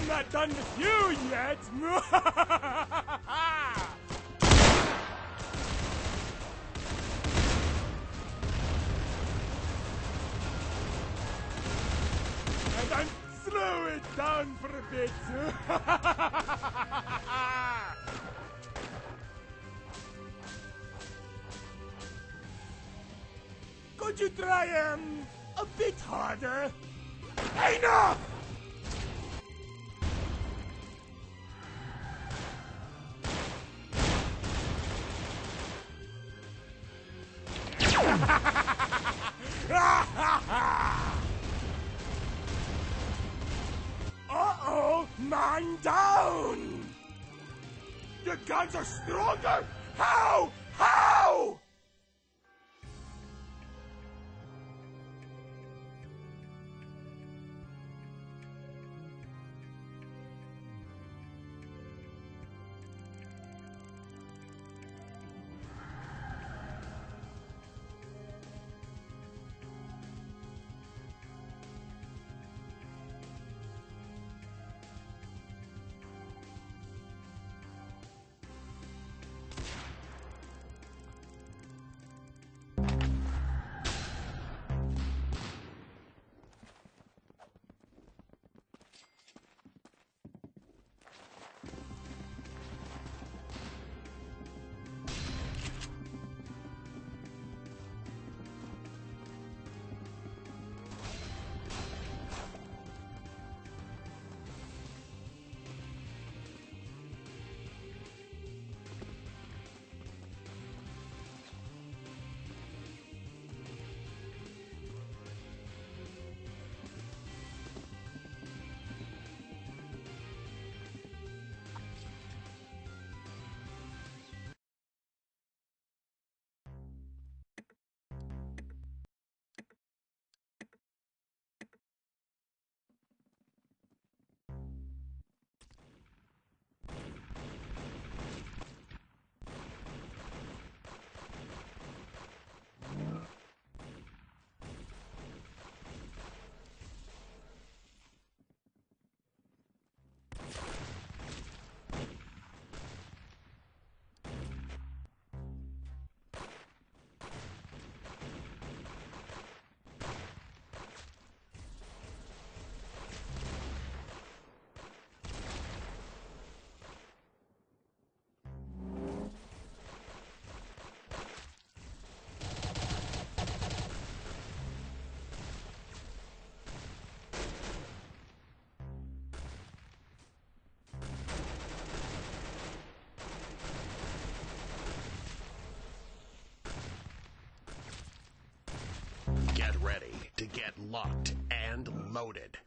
I'm not done with you yet. and I'm slow it down for a bit. Could you try um a bit harder? Enough! Uh-oh! Man down! Your guns are stronger! How? How? Get ready to get locked and loaded.